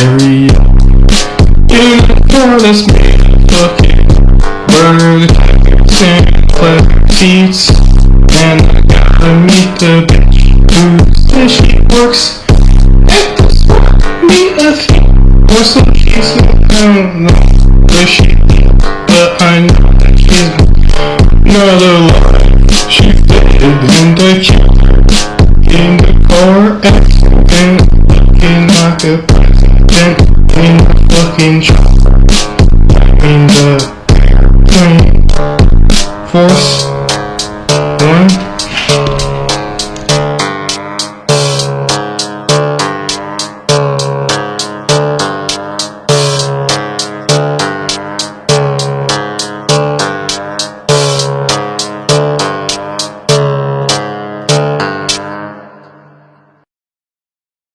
area. You that's me, fucking burger, and pleasure seats. And I gotta meet the bitch who says she works at the store. Me a thing, or some she's I don't know where she but I know that she's another lie. She faded in the A Then in the fucking in the train force.